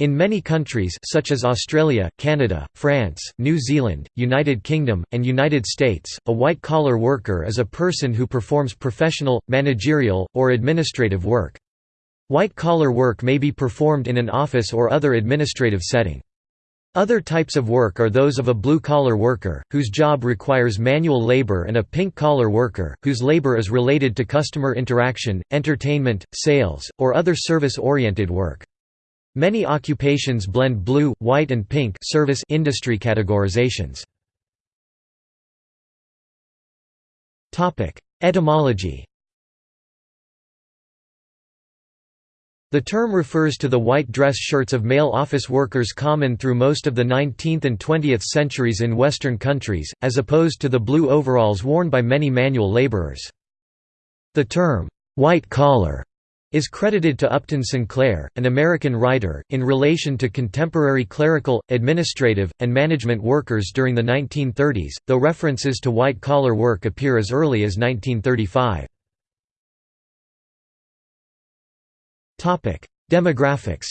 In many countries such as Australia, Canada, France, New Zealand, United Kingdom, and United States, a white-collar worker is a person who performs professional, managerial, or administrative work. White-collar work may be performed in an office or other administrative setting. Other types of work are those of a blue-collar worker, whose job requires manual labor and a pink-collar worker, whose labor is related to customer interaction, entertainment, sales, or other service-oriented work. Many occupations blend blue, white and pink service industry categorizations. Etymology The term refers to the white dress shirts of male office workers common through most of the 19th and 20th centuries in Western countries, as opposed to the blue overalls worn by many manual laborers. The term, white collar, is credited to Upton Sinclair, an American writer, in relation to contemporary clerical, administrative, and management workers during the 1930s, though references to white-collar work appear as early as 1935. Demographics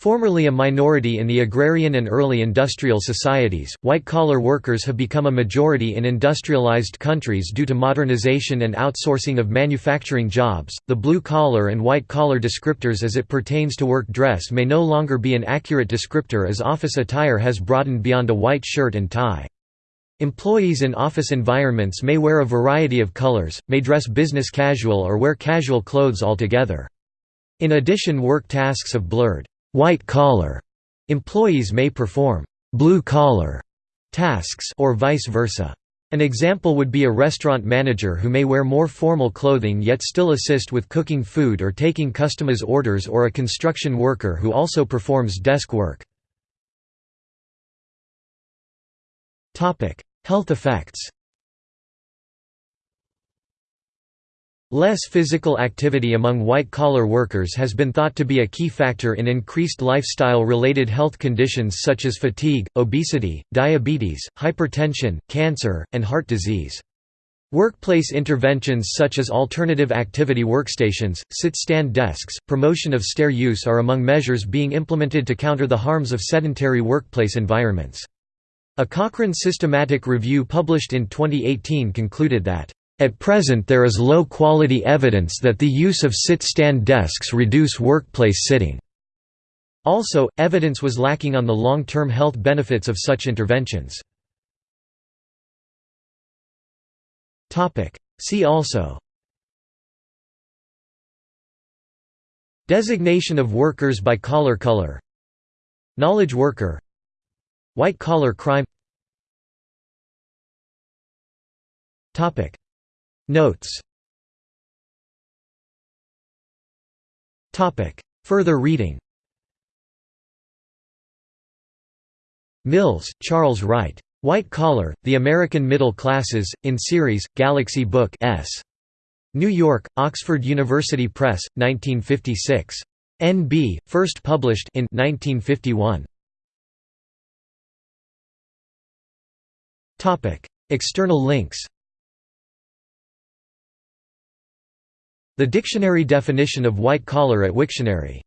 Formerly a minority in the agrarian and early industrial societies, white-collar workers have become a majority in industrialized countries due to modernization and outsourcing of manufacturing jobs. The blue-collar and white-collar descriptors as it pertains to work dress may no longer be an accurate descriptor as office attire has broadened beyond a white shirt and tie. Employees in office environments may wear a variety of colors, may dress business casual or wear casual clothes altogether. In addition work tasks have blurred, white-collar employees may perform blue-collar tasks or vice versa. An example would be a restaurant manager who may wear more formal clothing yet still assist with cooking food or taking customers' orders or a construction worker who also performs desk work. Health effects Less physical activity among white-collar workers has been thought to be a key factor in increased lifestyle-related health conditions such as fatigue, obesity, diabetes, hypertension, cancer, and heart disease. Workplace interventions such as alternative activity workstations, sit-stand desks, promotion of stair use are among measures being implemented to counter the harms of sedentary workplace environments. A Cochrane systematic review published in 2018 concluded that, "...at present there is low-quality evidence that the use of sit-stand desks reduce workplace sitting." Also, evidence was lacking on the long-term health benefits of such interventions. See also Designation of workers by collar color Knowledge worker White-collar crime Notes Further reading Mills, Charles Wright. White Collar, The American Middle Classes, in series, Galaxy Book S. New York, Oxford University Press, 1956. N.B., first published in 1951. External links The dictionary definition of white collar at Wiktionary